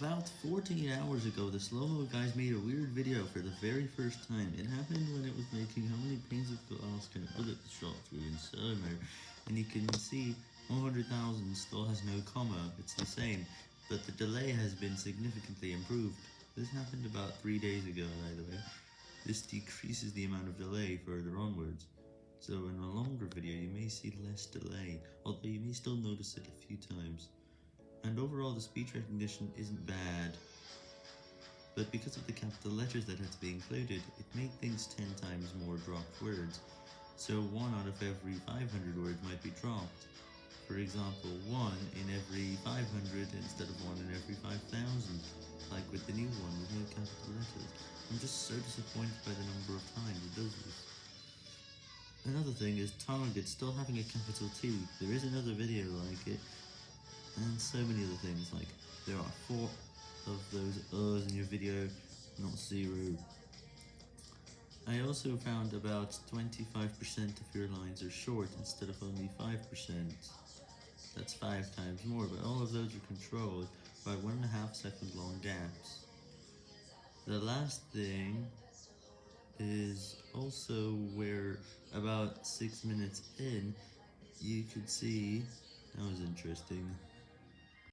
About 14 hours ago, the slow-mo guys made a weird video for the very first time. It happened when it was making how many panes of glass can a bullet shot through in Summer, and you can see 100,000 still has no comma, it's the same, but the delay has been significantly improved. This happened about 3 days ago, by the way. This decreases the amount of delay further onwards. So in a longer video you may see less delay, although you may still notice it a few times. And overall the speech recognition isn't bad, but because of the capital letters that had to be included, it made things 10 times more dropped words, so 1 out of every 500 words might be dropped. For example, 1 in every 500 instead of 1 in every 5000, like with the new one with no capital letters. I'm just so disappointed by the number of times it does this. Another thing is Target still having a capital T, there is another video like it, and so many other things, like there are four of those R's in your video, not zero. I also found about 25% of your lines are short instead of only 5%. That's 5 times more, but all of those are controlled by 1.5 second long gaps. The last thing is also where about 6 minutes in, you could see, that was interesting,